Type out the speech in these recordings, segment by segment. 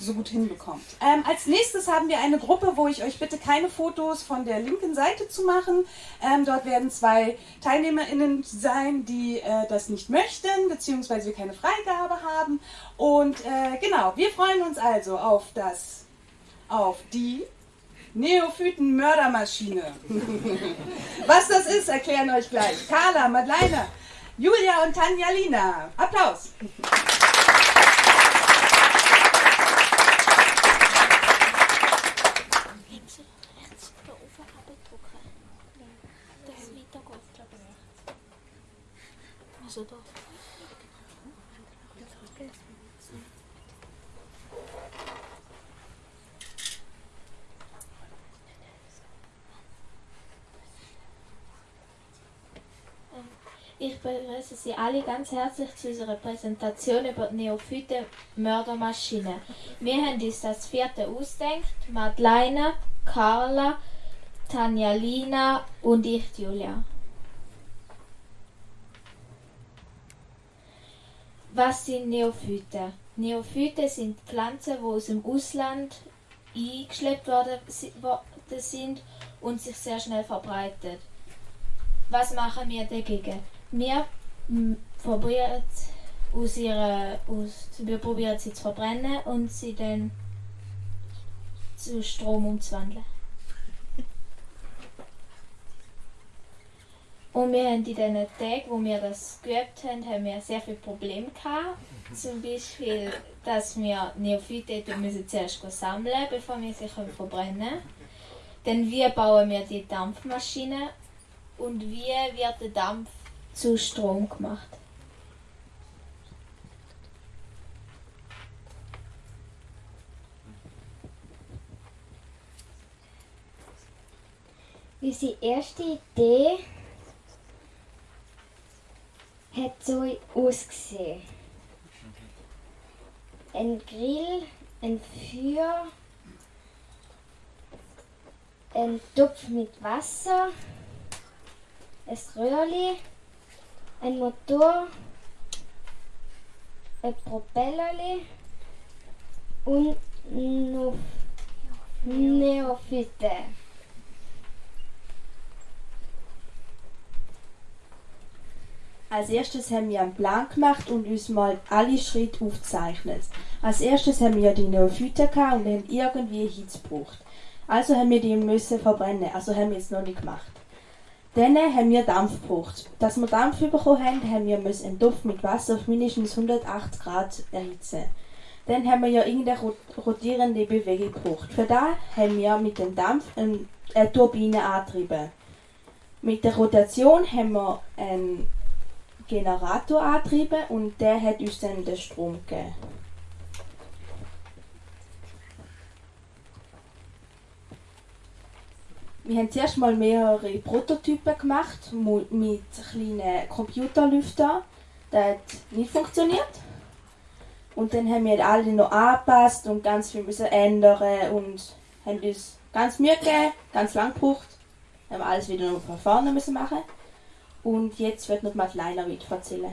so gut hinbekommt. Ähm, als nächstes haben wir eine Gruppe, wo ich euch bitte keine Fotos von der linken Seite zu machen. Ähm, dort werden zwei TeilnehmerInnen sein, die äh, das nicht möchten, beziehungsweise wir keine Freigabe haben. Und äh, genau, wir freuen uns also auf das, auf die Neophyten-Mördermaschine. Was das ist, erklären euch gleich. Carla, Madeleine, Julia und Tanja Lina. Applaus. Also doch. Ich begrüße Sie alle ganz herzlich zu unserer Präsentation über die Neophyte Mördermaschine. Wir haben uns das vierte ausgedacht, Madeleine, Carla, Tanja Lina und ich, Julia. Was sind Neophyten? Neophyten sind Pflanzen, die aus dem Ausland eingeschleppt worden sind und sich sehr schnell verbreitet. Was machen wir dagegen? Wir probieren aus ihrer, aus, wir probieren sie zu verbrennen und sie dann zu Strom umzuwandeln. Und wir haben in den Tagen, wo wir das geübt haben, haben wir sehr viele Probleme gehabt. Zum Beispiel, dass wir Neophyte müssen zuerst sammeln bevor wir sie verbrennen können. Dann wie bauen wir die Dampfmaschine und wie wird der Dampf zu Strom gemacht. Unsere erste Idee hat so ausgesehen. Ein Grill, ein Feuer, ein Topf mit Wasser, ein Röhrli, ein Motor, ein Propellerli und noch Neophyte. Als erstes haben wir einen Plan gemacht und uns mal alle Schritte aufgezeichnet. Als erstes haben wir die Neophyten gehabt und haben irgendwie Hitze gebraucht. Also haben wir die müssen verbrennen, also haben wir es noch nicht gemacht. Dann haben wir Dampf gebraucht. Dass wir Dampf bekommen haben, haben wir einen Topf mit Wasser auf mindestens 180 Grad erhitzen. Dann haben wir ja irgendeine rotierende Bewegung gebraucht. Für das haben wir mit dem Dampf eine Turbine angetrieben. Mit der Rotation haben wir einen Generator angetrieben und der hat uns dann den Strom gegeben. Wir haben zuerst mal mehrere Prototypen gemacht mit kleinen Computerlüftern. Das hat nicht funktioniert. Und dann haben wir alle noch angepasst und ganz viel müssen ändern und haben uns ganz Mühe gegeben, ganz lang gebraucht. Haben alles wieder von vorne müssen machen. Und jetzt wird noch Madeleine weiter erzählen.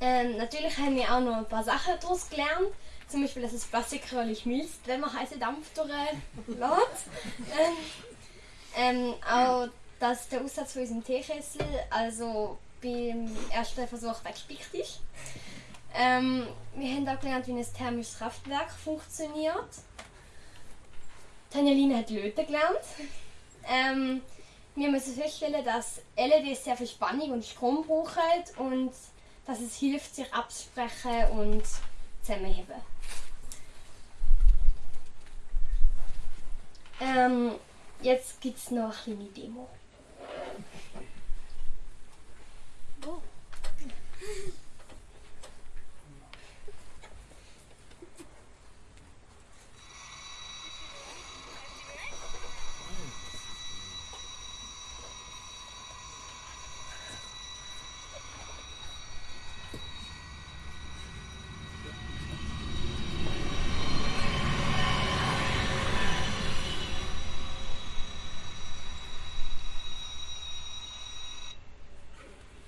Ähm, natürlich haben wir auch noch ein paar Sachen daraus gelernt. Zum Beispiel, dass es Plastikröhrchen schmilzt, wenn man heißen Dampf durchlässt. ähm, ähm, auch, dass der Aussatz von unserem Teekessel also beim ersten Versuch weggespickt ist. Ähm, wir haben auch gelernt, wie ein thermisches Kraftwerk funktioniert. Tanjaline hat Löten gelernt. Ähm, wir müssen feststellen, dass LEDs sehr viel Spannung und Strom brauchen und dass es hilft, sich abzusprechen und zusammenheben. Ähm, jetzt gibt es noch eine kleine Demo.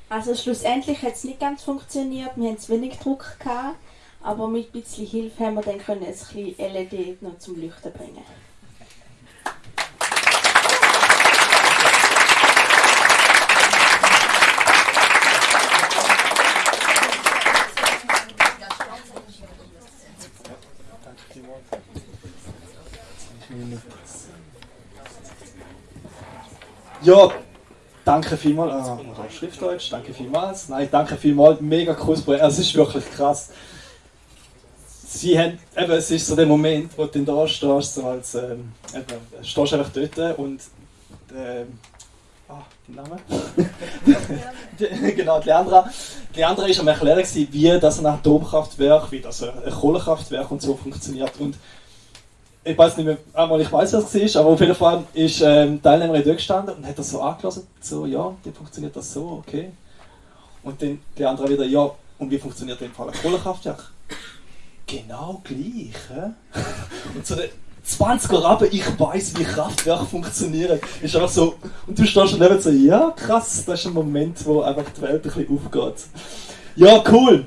Also schlussendlich hat es nicht ganz funktioniert, wir hatten zu wenig Druck gehabt, Aber mit ein bisschen Hilfe haben wir dann können ein bisschen LED noch zum Leuchten bringen. Ja, danke vielmals. Ah, Schriftdeutsch, danke vielmals. Nein, danke vielmals. Mega cooles Projekt. Also, es ist wirklich krass. Sie haben, eben, es ist so der Moment, wo du da stehst, so als, ähm, eben, stehst einfach dort und ähm, ah, dein Name? Genau, die Leandra. Die Leandra war am erklären, wie das ein Atomkraftwerk, wie das ein Kohlekraftwerk und so funktioniert. Und ich weiß nicht mehr, einmal ich weiß, was es war, aber auf jeden Fall ist ähm, Teilnehmerin dort gestanden und hat das so angelassen, so, ja, wie funktioniert das so, okay. Und dann die andere wieder, ja, und wie funktioniert in Fall ein Kohlekraftwerk? Genau gleich, hä? Und so der 20er Rabe, ich weiß, wie Kraftwerke funktionieren. Ist einfach so, und du stehst daneben so, ja, krass, das ist ein Moment, wo einfach die Welt ein bisschen aufgeht. Ja, cool.